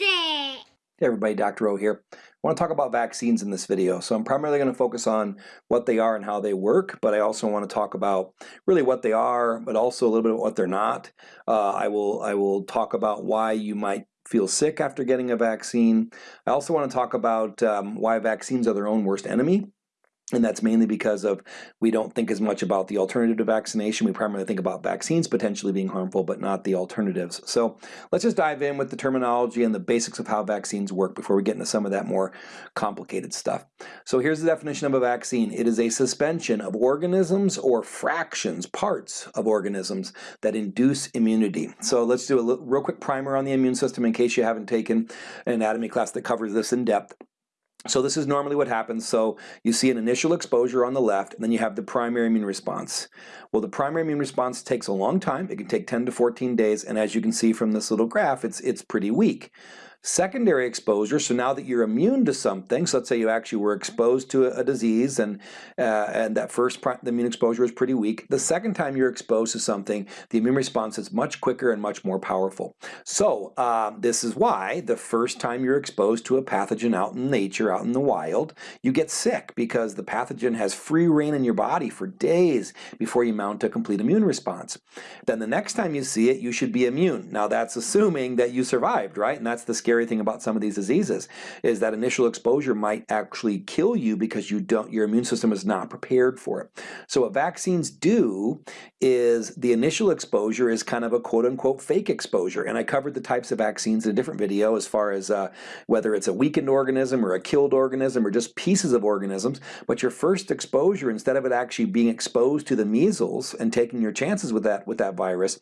It! Hey everybody, Dr. O here. I want to talk about vaccines in this video. So I'm primarily going to focus on what they are and how they work, but I also want to talk about really what they are, but also a little bit of what they're not. Uh, I will I will talk about why you might feel sick after getting a vaccine. I also want to talk about um, why vaccines are their own worst enemy and that's mainly because of we don't think as much about the alternative to vaccination. We primarily think about vaccines potentially being harmful, but not the alternatives. So let's just dive in with the terminology and the basics of how vaccines work before we get into some of that more complicated stuff. So here's the definition of a vaccine. It is a suspension of organisms or fractions, parts of organisms that induce immunity. So let's do a real quick primer on the immune system in case you haven't taken an anatomy class that covers this in depth. So this is normally what happens. So you see an initial exposure on the left, and then you have the primary immune response. Well, the primary immune response takes a long time. It can take 10 to 14 days, and as you can see from this little graph, it's, it's pretty weak. Secondary exposure, so now that you're immune to something, so let's say you actually were exposed to a, a disease and, uh, and that first the immune exposure was pretty weak. The second time you're exposed to something, the immune response is much quicker and much more powerful. So um, this is why the first time you're exposed to a pathogen out in nature, out in the wild, you get sick because the pathogen has free rein in your body for days before you mount a complete immune response. Then the next time you see it, you should be immune. Now that's assuming that you survived, right? And that's the scary thing about some of these diseases is that initial exposure might actually kill you because you don't your immune system is not prepared for it. So what vaccines do is the initial exposure is kind of a quote-unquote fake exposure. And I covered the types of vaccines in a different video as far as uh, whether it's a weakened organism or a killed organism or just pieces of organisms. But your first exposure instead of it actually being exposed to the measles and taking your chances with that with that virus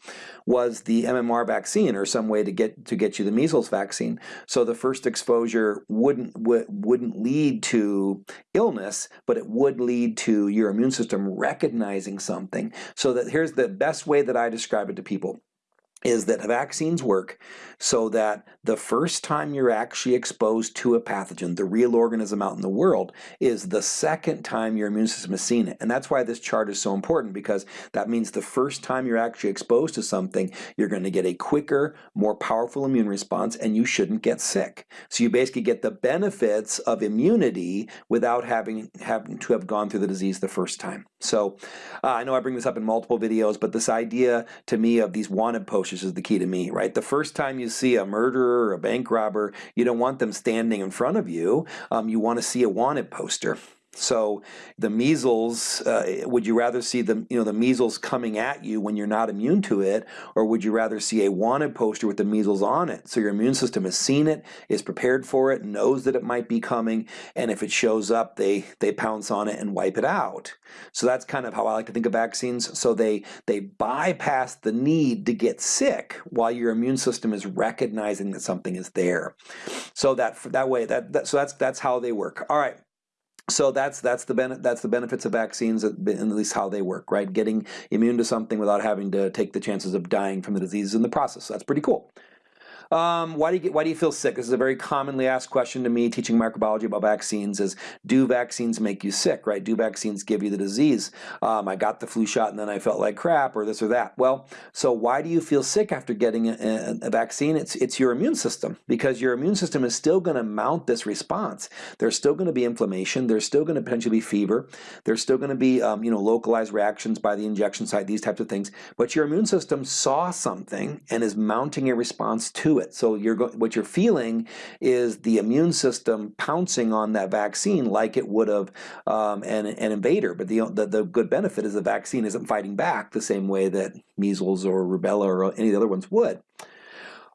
was the MMR vaccine or some way to get to get you the measles vaccine so the first exposure wouldn't wouldn't lead to illness, but it would lead to your immune system recognizing something. So that here's the best way that I describe it to people is that vaccines work so that the first time you're actually exposed to a pathogen, the real organism out in the world, is the second time your immune system has seen it. And that's why this chart is so important because that means the first time you're actually exposed to something, you're going to get a quicker, more powerful immune response and you shouldn't get sick. So you basically get the benefits of immunity without having, having to have gone through the disease the first time. So uh, I know I bring this up in multiple videos, but this idea to me of these wanted posters is the key to me, right? The first time you see a murderer or a bank robber, you don't want them standing in front of you. Um, you want to see a wanted poster. So the measles, uh, would you rather see the, you know, the measles coming at you when you're not immune to it, or would you rather see a wanted poster with the measles on it? So your immune system has seen it, is prepared for it, knows that it might be coming, and if it shows up, they, they pounce on it and wipe it out. So that's kind of how I like to think of vaccines. So they, they bypass the need to get sick while your immune system is recognizing that something is there. So that, that way, that, that so that's, that's how they work. All right. So that's that's the ben that's the benefits of vaccines, at least how they work, right? Getting immune to something without having to take the chances of dying from the disease in the process. That's pretty cool. Um, why do you get, why do you feel sick? This is a very commonly asked question to me teaching microbiology about vaccines is do vaccines make you sick, right? Do vaccines give you the disease? Um, I got the flu shot and then I felt like crap or this or that. Well, so why do you feel sick after getting a, a vaccine? It's, it's your immune system because your immune system is still going to mount this response. There's still going to be inflammation. There's still going to potentially be fever. There's still going to be um, you know localized reactions by the injection site, these types of things. But your immune system saw something and is mounting a response to it. So you're what you're feeling is the immune system pouncing on that vaccine like it would have um, an, an invader. But the, the, the good benefit is the vaccine isn't fighting back the same way that measles or rubella or any of the other ones would.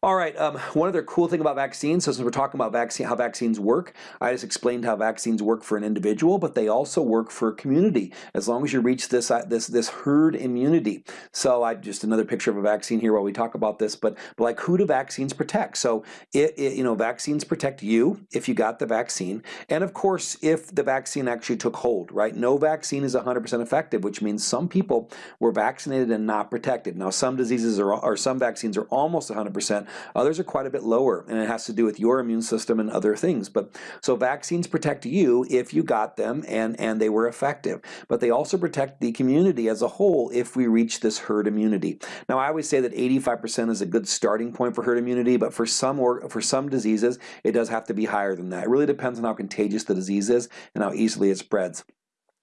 All right, um, one other cool thing about vaccines, so since we're talking about vaccine, how vaccines work, I just explained how vaccines work for an individual, but they also work for a community, as long as you reach this, uh, this, this herd immunity. So I just another picture of a vaccine here while we talk about this, but, but like who do vaccines protect? So it, it, you know, vaccines protect you if you got the vaccine, and of course if the vaccine actually took hold, right? No vaccine is 100% effective, which means some people were vaccinated and not protected. Now some diseases are, or some vaccines are almost 100%, Others are quite a bit lower, and it has to do with your immune system and other things. But so vaccines protect you if you got them and, and they were effective. But they also protect the community as a whole if we reach this herd immunity. Now I always say that 85% is a good starting point for herd immunity, but for some or for some diseases, it does have to be higher than that. It really depends on how contagious the disease is and how easily it spreads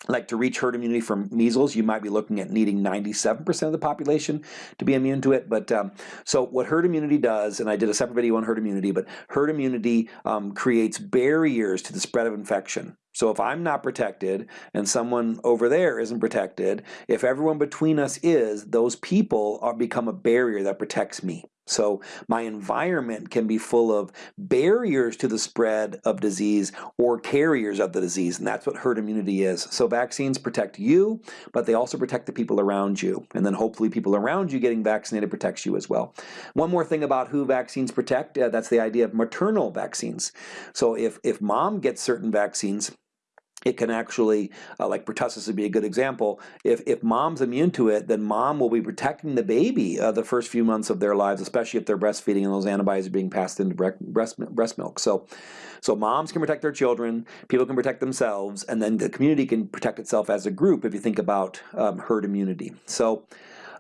like to reach herd immunity from measles, you might be looking at needing 97% of the population to be immune to it. But um, so what herd immunity does, and I did a separate video on herd immunity, but herd immunity um, creates barriers to the spread of infection. So if I'm not protected and someone over there isn't protected, if everyone between us is, those people are become a barrier that protects me. So my environment can be full of barriers to the spread of disease or carriers of the disease, and that's what herd immunity is. So vaccines protect you, but they also protect the people around you. And then hopefully people around you getting vaccinated protects you as well. One more thing about who vaccines protect, uh, that's the idea of maternal vaccines. So if, if mom gets certain vaccines, it can actually, uh, like pertussis would be a good example, if, if mom's immune to it, then mom will be protecting the baby uh, the first few months of their lives, especially if they're breastfeeding and those antibodies are being passed into breast, breast milk. So, so moms can protect their children, people can protect themselves, and then the community can protect itself as a group if you think about um, herd immunity. So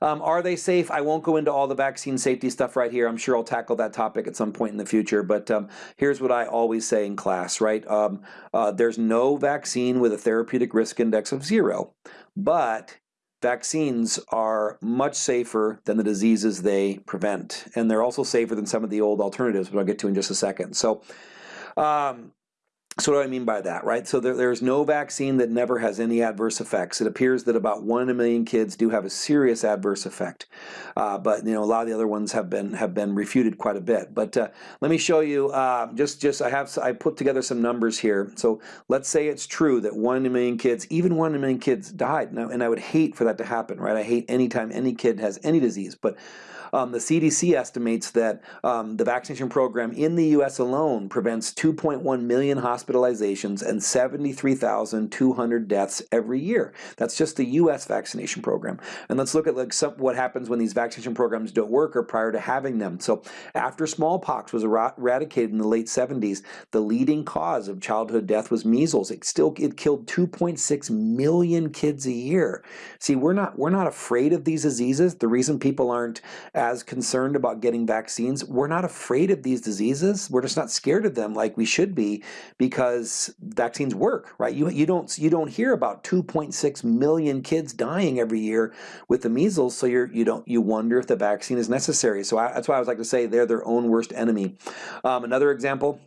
um, are they safe? I won't go into all the vaccine safety stuff right here. I'm sure I'll tackle that topic at some point in the future. But um, here's what I always say in class, right? Um, uh, there's no vaccine with a therapeutic risk index of zero, but vaccines are much safer than the diseases they prevent. And they're also safer than some of the old alternatives, which I'll get to in just a second. So um, so what do I mean by that, right? So there, there's no vaccine that never has any adverse effects. It appears that about one in a million kids do have a serious adverse effect, uh, but you know a lot of the other ones have been have been refuted quite a bit. But uh, let me show you. Uh, just just I have I put together some numbers here. So let's say it's true that one in a million kids, even one in a million kids, died. Now, and I would hate for that to happen, right? I hate anytime any kid has any disease, but um, the CDC estimates that um, the vaccination program in the U.S. alone prevents 2.1 million hospitalizations and 73,200 deaths every year. That's just the U.S. vaccination program. And let's look at like some, what happens when these vaccination programs don't work or prior to having them. So after smallpox was eradicated in the late 70s, the leading cause of childhood death was measles. It still it killed 2.6 million kids a year. See, we're not we're not afraid of these diseases. The reason people aren't as concerned about getting vaccines. We're not afraid of these diseases. We're just not scared of them like we should be because vaccines work, right? You, you, don't, you don't hear about 2.6 million kids dying every year with the measles, so you're, you, don't, you wonder if the vaccine is necessary. So I, that's why I was like to say they're their own worst enemy. Um, another example,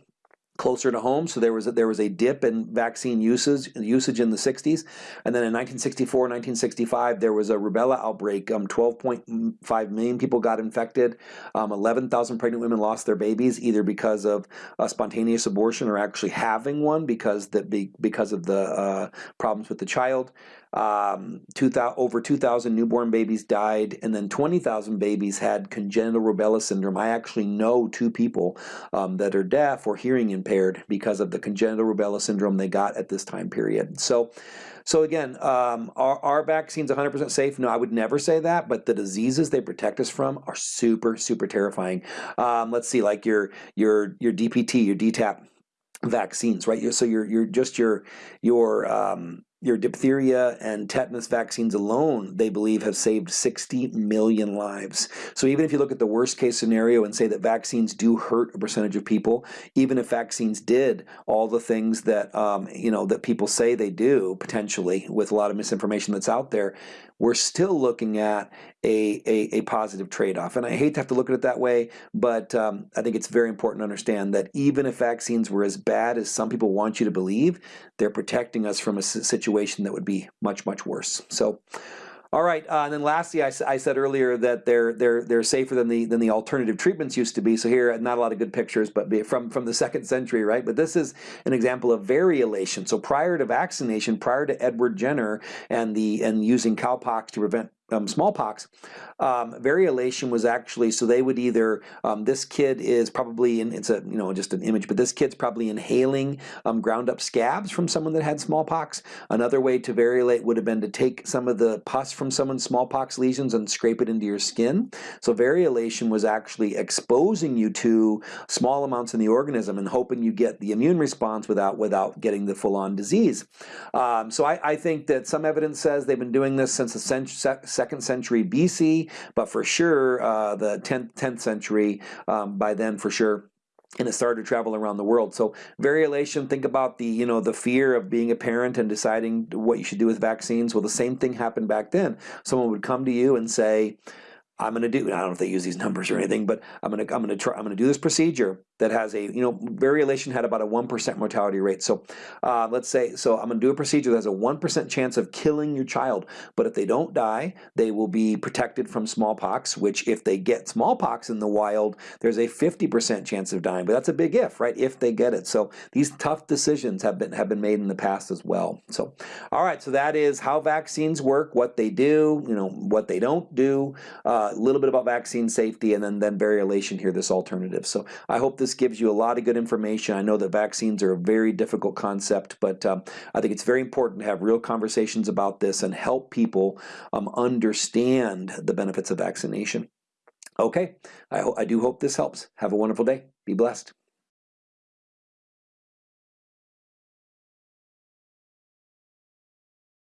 closer to home. So there was a, there was a dip in vaccine usage usage in the 60s, and then in 1964, 1965, there was a rubella outbreak. Um, 12.5 million people got infected. Um, 11,000 pregnant women lost their babies either because of a spontaneous abortion or actually having one because that because of the uh, problems with the child. Um, 2000, over 2,000 newborn babies died, and then 20,000 babies had congenital rubella syndrome. I actually know two people um, that are deaf or hearing impaired because of the congenital rubella syndrome they got at this time period. So, so again, um, are, are vaccines 100% safe? No, I would never say that, but the diseases they protect us from are super, super terrifying. Um, let's see, like your, your, your DPT, your DTaP vaccines, right? So you're, you're just your, your, um, your diphtheria and tetanus vaccines alone, they believe, have saved 60 million lives. So even if you look at the worst case scenario and say that vaccines do hurt a percentage of people, even if vaccines did all the things that um, you know that people say they do potentially with a lot of misinformation that's out there, we're still looking at a, a, a positive trade-off. And I hate to have to look at it that way, but um, I think it's very important to understand that even if vaccines were as bad as some people want you to believe, they're protecting us from a situation that would be much, much worse. So. All right, uh, and then lastly, I, I, said earlier that they're they're they're safer than the than the alternative treatments used to be. So here, not a lot of good pictures, but from from the second century, right? But this is an example of variolation. So prior to vaccination, prior to Edward Jenner and the and using cowpox to prevent um, smallpox, um, variolation was actually, so they would either, um, this kid is probably, in, it's a, you know, just an image, but this kid's probably inhaling um, ground up scabs from someone that had smallpox. Another way to variolate would have been to take some of the pus from someone's smallpox lesions and scrape it into your skin. So variolation was actually exposing you to small amounts in the organism and hoping you get the immune response without, without getting the full-on disease. Um, so I, I, think that some evidence says they've been doing this since the second century BC, but for sure uh, the 10th, 10th century, um, by then for sure, and it started to travel around the world. So variolation, think about the, you know, the fear of being a parent and deciding what you should do with vaccines. Well, the same thing happened back then. Someone would come to you and say, I'm going to do, I don't know if they use these numbers or anything, but I'm going to, I'm going to try, I'm going to do this procedure that has a, you know, variolation had about a 1% mortality rate. So uh, let's say, so I'm going to do a procedure that has a 1% chance of killing your child. But if they don't die, they will be protected from smallpox, which if they get smallpox in the wild, there's a 50% chance of dying. But that's a big if, right? If they get it. So these tough decisions have been, have been made in the past as well. So, all right, so that is how vaccines work, what they do, you know, what they don't do, uh, a little bit about vaccine safety, and then, then variolation here, this alternative. So I hope this this gives you a lot of good information. I know that vaccines are a very difficult concept, but um, I think it's very important to have real conversations about this and help people um, understand the benefits of vaccination. Okay, I, I do hope this helps. Have a wonderful day. Be blessed.